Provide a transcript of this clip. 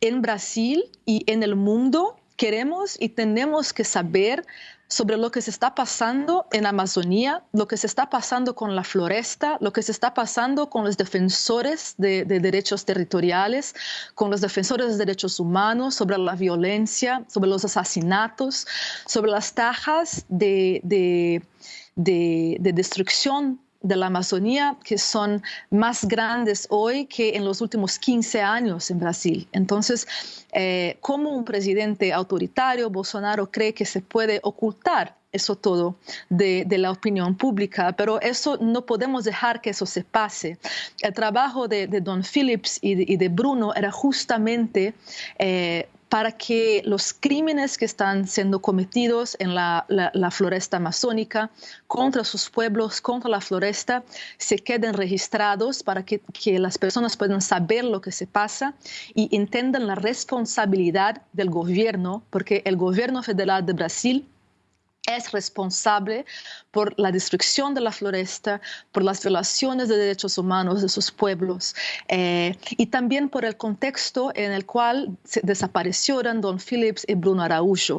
en Brasil y en el mundo queremos y tenemos que saber sobre lo que se está pasando en Amazonía, lo que se está pasando con la floresta, lo que se está pasando con los defensores de, derechos territoriales, con los defensores de derechos humanos, sobre la violencia, sobre los asesinatos, sobre las tajas de, de destrucción de la Amazonía que son más grandes hoy que en los últimos 15 años en Brasil. Entonces, eh, como un presidente autoritario, Bolsonaro cree que se puede ocultar eso todo de, la opinión pública, pero eso no podemos dejar que eso se pase. El trabajo de, Don Phillips y de, Bruno era justamente eh, para que los crímenes que están siendo cometidos en la, floresta amazónica contra sus pueblos, contra la floresta, se queden registrados para que, que, las personas puedan saber lo que se pasa y entiendan la responsabilidad del gobierno, porque el gobierno federal de Brasil es responsable por la destrucción de la floresta, por las violaciones de derechos humanos de sus pueblos eh, y también por el contexto en el cual desaparecieron Don Phillips y Bruno Araújo.